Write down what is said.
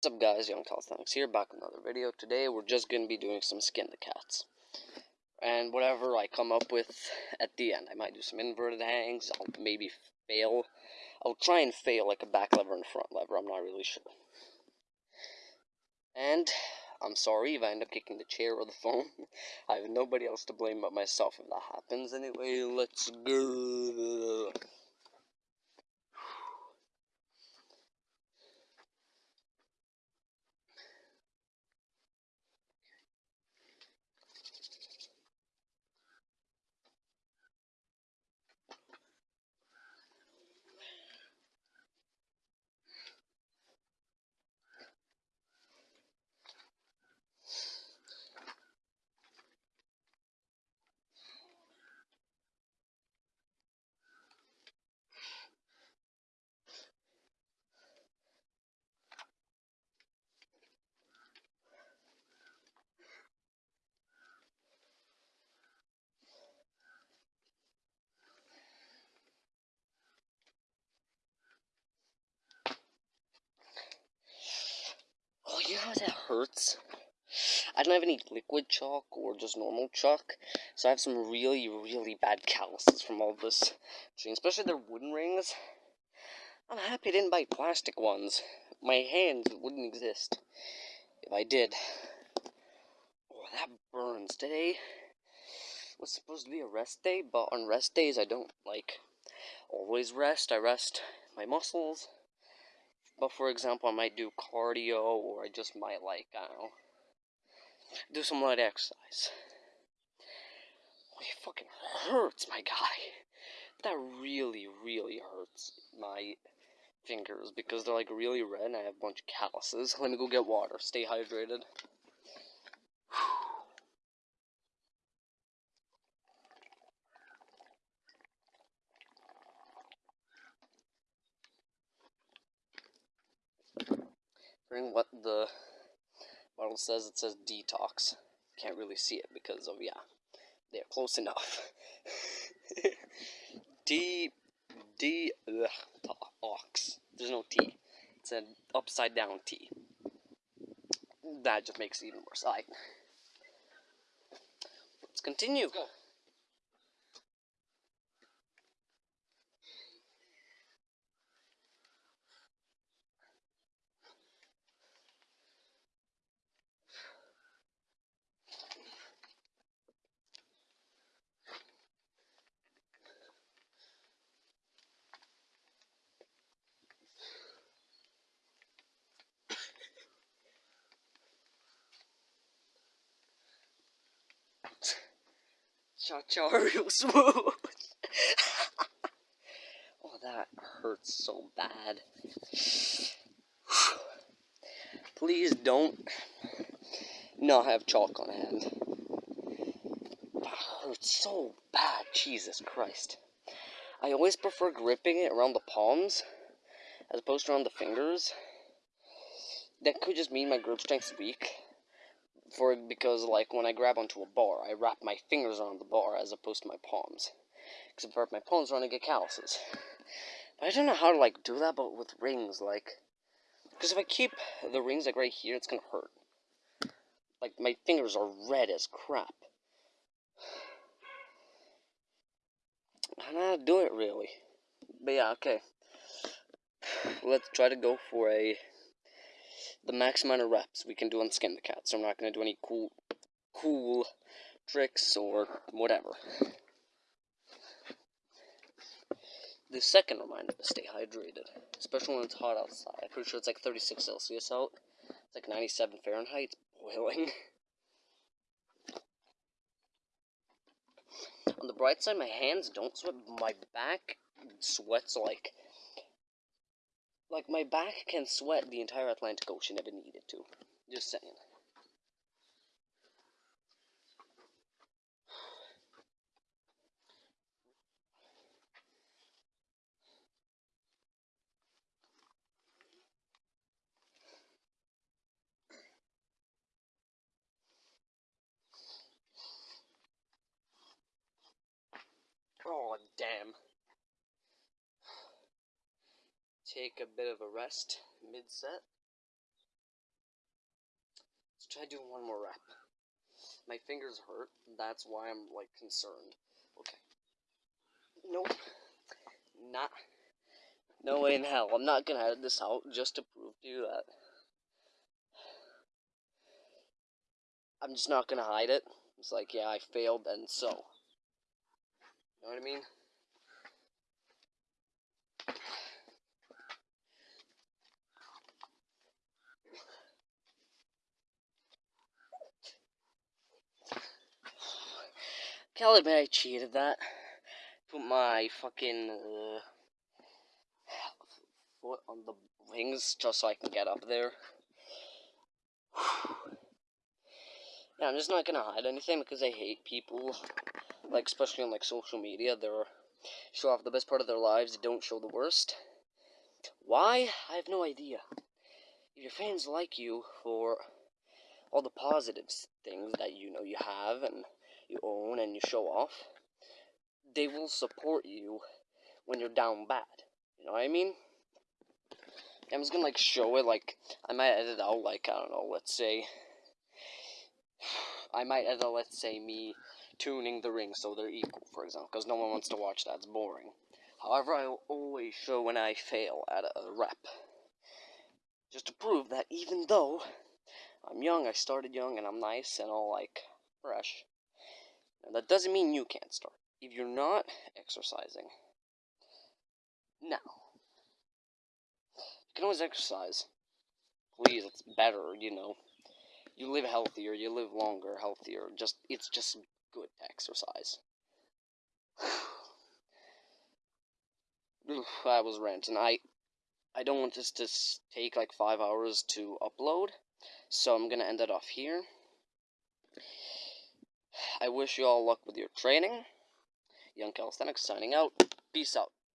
What's up guys, Young Calisthenics here, back with another video. Today we're just going to be doing some skin the cats. And whatever I come up with at the end. I might do some inverted hangs, I'll maybe fail. I'll try and fail like a back lever and front lever, I'm not really sure. And I'm sorry if I end up kicking the chair or the phone. I have nobody else to blame but myself if that happens. Anyway, let's go. you know how that hurts? I don't have any liquid chalk or just normal chalk, so I have some really, really bad calluses from all this especially their wooden rings. I'm happy I didn't buy plastic ones. My hands wouldn't exist if I did. Oh, that burns. Today was supposed to be a rest day, but on rest days I don't, like, always rest. I rest my muscles but for example, I might do cardio or I just might like, I don't know, do some light exercise. Oh, it fucking hurts, my guy. That really, really hurts my fingers because they're like really red and I have a bunch of calluses. Let me go get water. Stay hydrated. Bring what the bottle says, it says detox. Can't really see it because of, yeah, they're close enough. D, D, ugh, ox. There's no T. It's an upside down T. That just makes it even worse. Alright. Let's continue. Let's Cha cha real smooth. oh, that hurts so bad. Please don't not have chalk on hand. That hurts so bad, Jesus Christ. I always prefer gripping it around the palms as opposed to around the fingers. That could just mean my grip strength's weak for because like when I grab onto a bar, I wrap my fingers around the bar as opposed to my palms. Because if I wrap my palms around, I get calluses. But I don't know how to like do that, but with rings, like, because if I keep the rings like right here, it's gonna hurt. Like my fingers are red as crap. I don't know how to do it really. But yeah, okay. Let's try to go for a the max amount of reps we can do on Skin the Cat. So I'm not going to do any cool, cool tricks or whatever. The second reminder to stay hydrated, especially when it's hot outside. I'm pretty sure it's like 36 Celsius out. It's like 97 Fahrenheit. It's boiling. On the bright side, my hands don't sweat. My back sweats like like, my back can sweat the entire Atlantic Ocean if it needed to. Just saying. Oh, damn take a bit of a rest mid-set. Let's try doing one more rep. My fingers hurt. That's why I'm like concerned. Okay. Nope. Not. No way in hell. I'm not gonna edit this out just to prove to you that. I'm just not gonna hide it. It's like, yeah, I failed, and so. You know what I mean? Admit cheated that. Put my fucking uh, foot on the wings just so I can get up there. yeah, I'm just not gonna hide anything because I hate people, like especially on like social media. They're show off the best part of their lives, they don't show the worst. Why? I have no idea. If your fans like you for all the positive things that you know you have and you own and you show off, they will support you when you're down bad. You know what I mean? I'm just gonna like show it like I might edit out like I don't know, let's say I might edit out let's say me tuning the rings so they're equal, for example, because no one wants to watch that, it's boring. However, I will always show when I fail at a rep. Just to prove that even though I'm young, I started young and I'm nice and all like fresh. That doesn't mean you can't start. If you're not exercising, now, you can always exercise. Please, it's better, you know. You live healthier, you live longer, healthier. Just it's just good exercise. I was ranting. I I don't want this to take like five hours to upload, so I'm gonna end it off here. I wish you all luck with your training. Young Calisthenics signing out. Peace out.